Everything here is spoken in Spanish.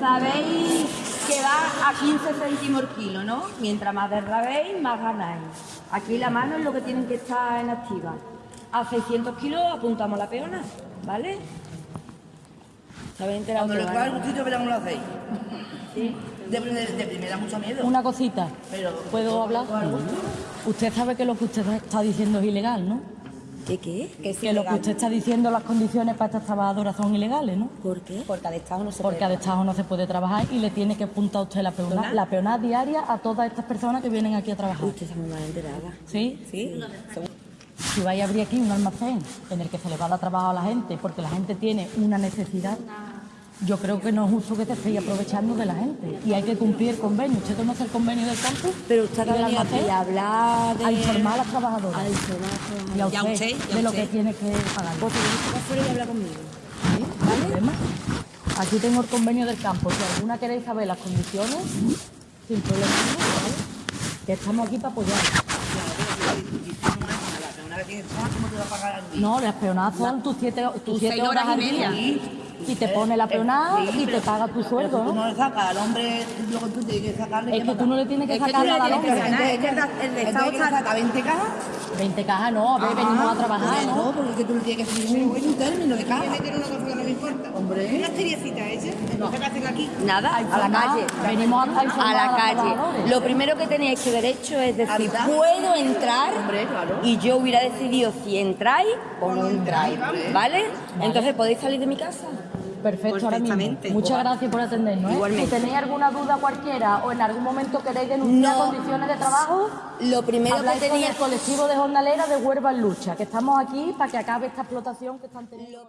Sabéis que va a 15 céntimos el kilo, ¿no? Mientras más derrabéis, más ganáis. Aquí la mano es lo que tienen que estar en activa. A 600 kilos apuntamos la peona, ¿vale? ¿Sabéis enterado Cuando le coja el gustito, verán cómo lo hacéis. Sí. De, de, de primera mucho miedo. Una cosita. Pero- ¿Puedo hablar? Usted sabe que lo que usted está diciendo es ilegal, ¿no? ¿Qué qué? ¿Qué es Que lo que usted está diciendo, las condiciones para estas trabajadoras son ilegales, ¿no? ¿Por qué? Porque al Estado no se Porque a destajo no se puede trabajar y le tiene que apuntar usted la peonada, la peonada diaria a todas estas personas que vienen aquí a trabajar. Usted está muy mal enterada. ¿Sí? ¿Sí? Si vais a abrir aquí un almacén en el que se le va a dar trabajo a la gente porque la gente tiene una necesidad, yo creo que no es justo que te estéis aprovechando de la gente. Y hay que cumplir el convenio. ¿Usted conoce el convenio del campus? Pero usted ¿Y del ha venido aquí a hablar de... A informar a las trabajadoras. A informar a las trabajadoras. Y a Y a usted, usted, y a de lo usted. que tiene que pagar. Pues que ir afuera y hablar conmigo. ¿Sí? ¿No hay problema? Aquí tengo el convenio del campo. Si alguna queréis saber las condiciones, sin problema ¿vale? Que estamos aquí para apoyar. ¿cómo te va a pagar al día? No, las peonadas son tus siete, tus siete horas horas y al día. media. Y te pone la peonada Sí, y te paga tu sueldo, si tú ¿no? no le sacas al hombre, luego tú tienes que sacarle. Es que tú no le tienes que Es que sacar nada al que hombre. es que el Estado saca 20 cajas. 20 cajas no, a ver, venimos a trabajar, No, ¿no? porque es que tú le tienes que decir un término de caja. meter una cosa que no me importa. Hombre. Una seriecita ella. No. ¿Qué hacen aquí? Nada, a la calle. venimos a- a informar a la calle. Lo primero que tenéis que derecho es decir, puedo entrar Hombre, claro. y yo hubiera decidido si entráis o no entráis, ¿vale? Entonces podéis salir de mi casa. Perfecto, ahora mismo. Muchas gracias por atendernos. ¿eh? Igualmente. Si tenéis alguna duda cualquiera o en algún momento queréis denunciar No. condiciones de trabajo, Lo primero que habláis con el colectivo de jornaleras de Huelva en Lucha, que estamos aquí para que acabe esta explotación que están teniendo.